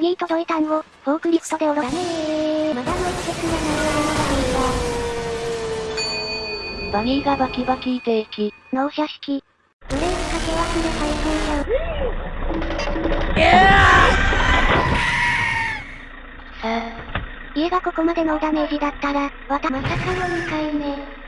バギー届いたんを、フォークリフトで下ろす。ダメー。まだの季節がないバギーがバキバキー定期。納車式。ブレーキかけ忘れ最高じゃん。さあ、家がここまでノーダメージだったら、わたまさかの2回目。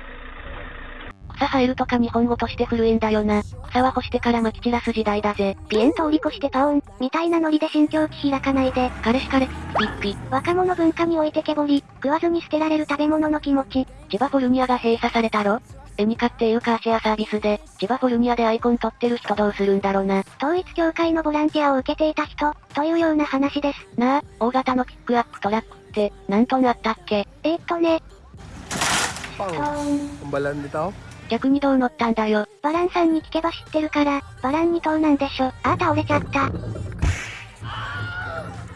草生えるとか日本語として古いんだよな。草は干してから撒き散らす時代だぜ。ピエン通り越してパオン、みたいなノリで新境地開かないで。彼氏彼、ピッピ。若者文化においてけぼり、食わずに捨てられる食べ物の気持ち。千葉フォルニアが閉鎖されたろエニカっていうカーシェアサービスで、千葉フォルニアでアイコン取ってる人どうするんだろうな。統一協会のボランティアを受けていた人、というような話です。なあ、大型のキックアップトラックって、何トンあったっけ？えー、っとね、トーン、ang balan nito? 逆にどう乗ったんだよ。バランさんに聞けば知ってるから、バラン2等なんでしょ。あー倒れちゃった。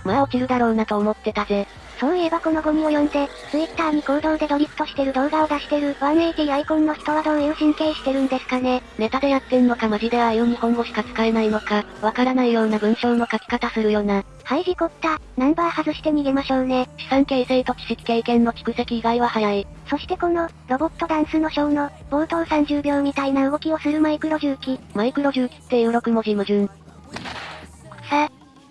まあ落ちるだろうなと思ってたぜ。そういえばこのゴミを読んで、ツイッターに行動でドリフトしてる動画を出してる180アイコンの人はどういう神経してるんですかね。ネタでやってんのかマジでああいう日本語しか使えないのか、わからないような文章の書き方するよな。はい事故った。ナンバー外して逃げましょうね。資産形成と知識経験の蓄積以外は早い。そしてこの、ロボットダンスのショーの、冒頭30秒みたいな動きをするマイクロ重機。マイクロ重機っていう6文字矛盾。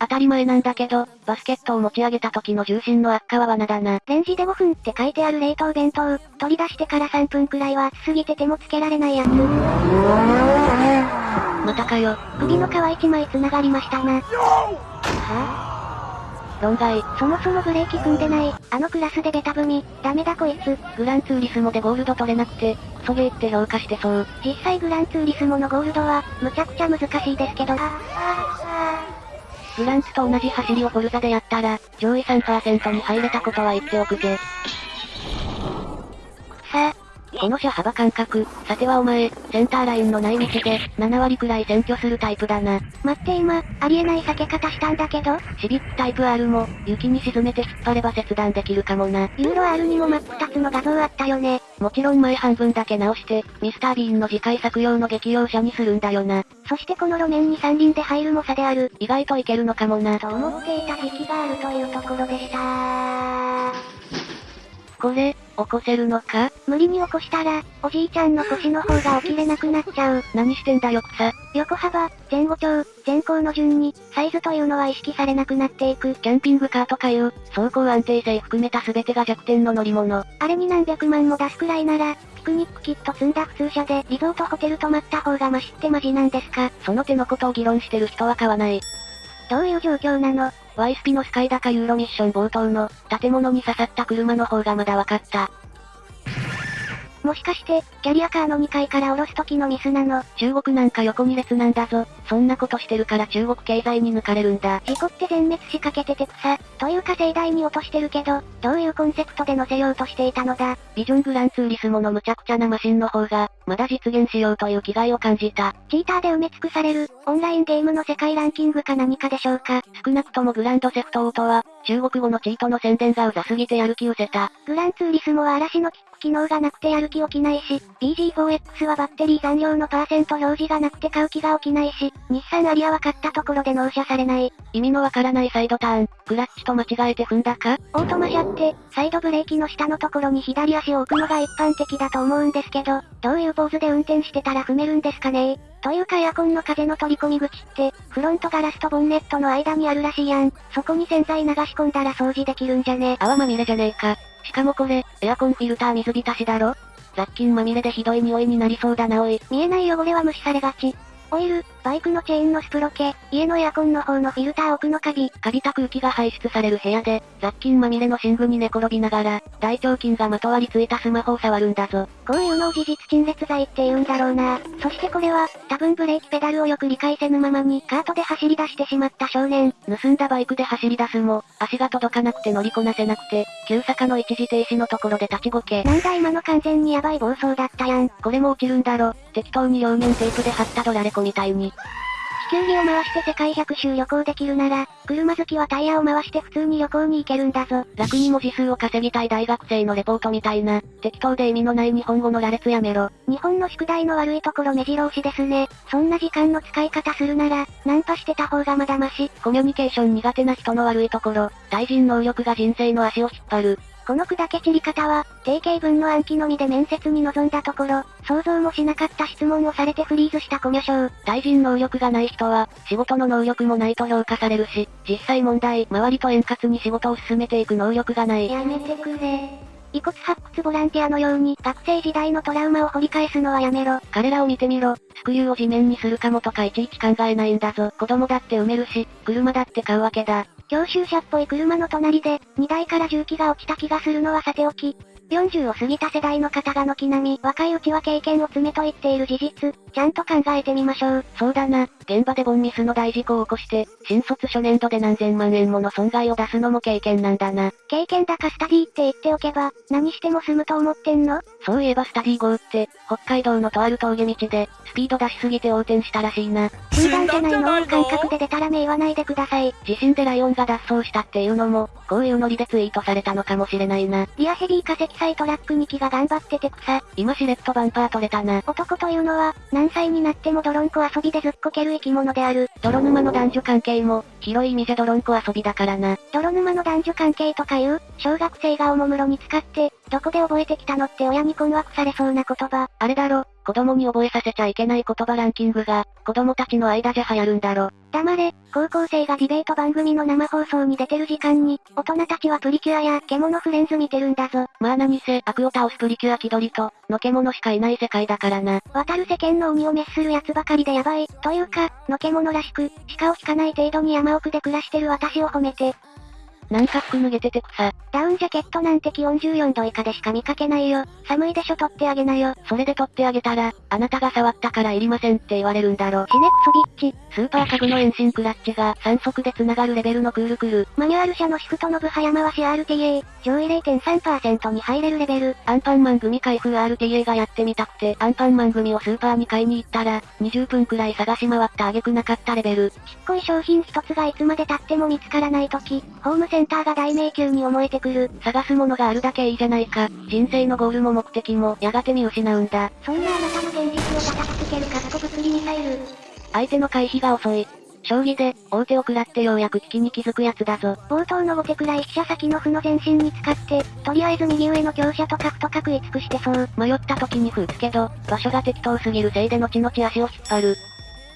当たり前なんだけど、バスケットを持ち上げた時の重心の悪化は罠だな。レンジで5分って書いてある冷凍弁当、取り出してから3分くらいは熱すぎて手もつけられないやつ。またかよ。首の皮1枚繋がりましたな。は論外。ぁ、そもそもブレーキ踏んでない、あのクラスでベタ踏み、ダメだこいつ。グランツーリスモでゴールド取れなくて、クソゲーって評価してそう。実際グランツーリスモのゴールドは、むちゃくちゃ難しいですけど。あ、あ、フランツと同じ走りをフォルザでやったら、上位3%に入れたことは言っておくぜ。この車幅感覚、さてはお前、センターラインのない道で、7割くらい占拠するタイプだな。待って今、ありえない避け方したんだけど、シビックタイプ R も、雪に沈めて引っ張れば切断できるかもな。ユーロ R にも真っ二つの画像あったよね。もちろん前半分だけ直して、ミスタービーンの次回作用の激用車にするんだよな。そしてこの路面に三輪で入るも差である。意外といけるのかもな。と思っていた時期があるというところでしたこれ、起こせるのか？無理に起こしたら、おじいちゃんの腰の方が起きれなくなっちゃう。何してんだよ草。横幅、前後長、前後の順に、サイズというのは意識されなくなっていく。キャンピングカーとかいう、走行安定性含めた全てが弱点の乗り物。あれに何百万も出すくらいなら、ピクニックキット積んだ普通車でリゾートホテル泊まった方がマシってマジなんですか？その手のことを議論してる人は買わない。どういう状況なの？ワイスピのスカイダカユーロミッション冒頭の、建物に刺さった車の方がまだ分かった。もしかして、キャリアカーの2階から降ろす時のミスなの？中国なんか横2列なんだぞ。そんなことしてるから中国経済に抜かれるんだ。事故って全滅しかけてて草。というか盛大に落としてるけど、どういうコンセプトで乗せようとしていたのだ？ビジョングランツーリスモの無茶苦茶なマシンの方が、まだ実現しようという気概を感じた。チーターで埋め尽くされる、オンラインゲームの世界ランキングか何かでしょうか？少なくともグランドセフトオートは、中国語のチートの宣伝がうざすぎてやる気失せた。グランツーリスモは嵐のキック機能がなくてやる気起きないし、BG4X はバッテリー残量のパーセント表示がなくて買う気が起きないし、日産アリアは買ったところで納車されない。意味のわからないサイドターン、クラッチと間違えて踏んだか？オートマ車って、サイドブレーキの下のところに左足を置くのが一般的だと思うんですけど、どういうポーズで運転してたら踏めるんですかね？というかエアコンの風の取り込み口って、フロントガラスとボンネットの間にあるらしいやん。そこに洗剤流し込んだら掃除できるんじゃね泡まみれじゃねえか。しかもこれ、エアコンフィルター水浸しだろ雑菌まみれでひどい匂いになりそうだなおい。見えない汚れは無視されがち。オイル、バイクのチェーンのスプロケ、家のエアコンの方のフィルター奥のカビ、カビた空気が排出される部屋で、雑菌まみれの寝具に寝転びながら、大腸菌がまとわりついたスマホを触るんだぞ。こういうのを事実陳列剤って言うんだろうな。そしてこれは、多分ブレーキペダルをよく理解せぬままにカートで走り出してしまった少年。盗んだバイクで走り出すも、足が届かなくて乗りこなせなくて、急坂の一時停止のところで立ちごけ。なんだ今の完全にヤバい暴走だったやん。これも落ちるんだろ。適当に両面テープで貼ったドラレコみたいに。地球儀を回して世界100周旅行できるなら、車好きはタイヤを回して普通に旅行に行けるんだぞ。楽に文字数を稼ぎたい大学生のレポートみたいな、適当で意味のない日本語の羅列やめろ。日本の宿題の悪いところ目白押しですね。そんな時間の使い方するなら、ナンパしてた方がまだまし。コミュニケーション苦手な人の悪いところ、対人能力が人生の足を引っ張る。この砕け散り方は、定型文の暗記のみで面接に臨んだところ、想像もしなかった質問をされてフリーズしたコミュ障。対人能力がない人は、仕事の能力もないと評価されるし、実際問題、周りと円滑に仕事を進めていく能力がない。やめてくれ。遺骨発掘ボランティアのように、学生時代のトラウマを掘り返すのはやめろ。彼らを見てみろ。スクリューを地面にするかもとかいちいち考えないんだぞ。子供だって埋めるし、車だって買うわけだ。教習車っぽい車の隣で、荷台から重機が落ちた気がするのはさておき、40を過ぎた世代の方が軒並み若いうちは経験を積めと言っている事実、ちゃんと考えてみましょう。そうだな、現場でボンミスの大事故を起こして、新卒初年度で何千万円もの損害を出すのも経験なんだな。経験だかスタディって言っておけば、何しても済むと思ってんの？そういえばスタディ号って、北海道のとある峠道で、スピード出しすぎて横転したらしいな。集団じゃないのを感覚で出たら目言わないでください。地震でライオンが脱走したっていうのも、こういうノリでツイートされたのかもしれないな。リアヘビー化石祭トラック2機が頑張ってて草。今しれっとバンパー取れたな。男というのは、何歳になっても泥んこ遊びでずっこける生き物である。泥沼の男女関係も、広い意味で泥んこ遊びだからな。泥沼の男女関係とかいう、小学生がおもむろに使って、どこで覚えてきたのって親に困惑されそうな言葉。あれだろ、子供に覚えさせちゃいけない言葉ランキングが、子供たちの間じゃ流行るんだろ。黙れ、高校生がディベート番組の生放送に出てる時間に、大人たちはプリキュアや獣フレンズ見てるんだぞ。まあ何せ、悪を倒すプリキュア気取りと、のけ者しかいない世界だからな。渡る世間の鬼を滅する奴ばかりでやばい、というか、のけ者らしく、鹿を引かない程度に山奥で暮らしてる私を褒めて。なんか服脱げてて草。ダウンジャケットなんて気温14度以下でしか見かけないよ。寒いでしょ取ってあげなよ。それで取ってあげたら、あなたが触ったからいりませんって言われるんだろ。シネクソビッチ。スーパーカグの遠心クラッチが3速で繋がるレベルのクールクル。マニュアル車のシフトの部早回し RTA、上位0.3%に入れるレベル。アンパンマン組開封 RTA がやってみたくて、アンパンマン組をスーパーに買いに行ったら、20分くらい探し回った挙句なかったレベル。ちっこい商品一つがいつまで経っても見つからない時、ホームセンターが大迷宮に思えてくる。探すものがあるだけいいじゃないか。人生のゴールも目的も、やがて見失うんだ。そんなあなたの現実を叩きつけるカッコ物理ミサイル。相手の回避が遅い。将棋で、大手を食らってようやく危機に気づくやつだぞ。冒頭の後手くらい飛車先の歩の前進に使って、とりあえず右上の強者と角と角い尽くしてそう。迷った時に歩打つけど、場所が適当すぎるせいで後々足を引っ張る。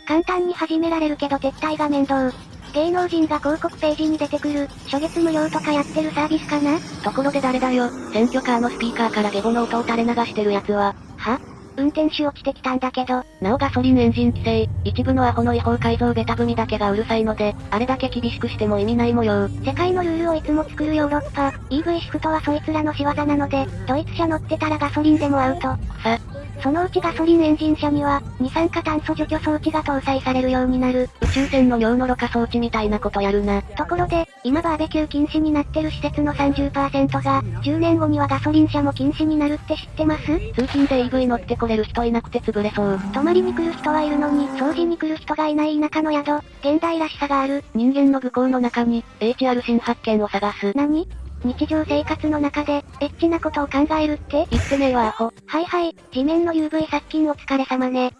簡単に始められるけど撤退が面倒。芸能人が広告ページに出てくる、初月無料とかやってるサービスかな？ところで誰だよ、選挙カーのスピーカーからゲボの音を垂れ流してるやつは。は？運転手落ちてきたんだけど。なおガソリンエンジン規制、一部のアホの違法改造ベタ踏みだけがうるさいので、あれだけ厳しくしても意味ない模様。世界のルールをいつも作るヨーロッパ、EV シフトはそいつらの仕業なので、ドイツ車乗ってたらガソリンでもアウト。さ、そのうちガソリンエンジン車には、二酸化炭素除去装置が搭載されるようになる。宇宙船の尿のろ過装置みたいなことやるな。ところで、今バーベキュー禁止になってる施設の30%が、10年後にはガソリン車も禁止になるって知ってます？通勤で EV 乗ってこれる人いなくて潰れそう。泊まりに来る人はいるのに、掃除に来る人がいない田舎の宿、現代らしさがある。人間の愚行の中に、HR 新発見を探す。何？日常生活の中で、エッチなことを考えるって？言ってねえわアホ。はいはい、地面の UV 殺菌お疲れ様ね。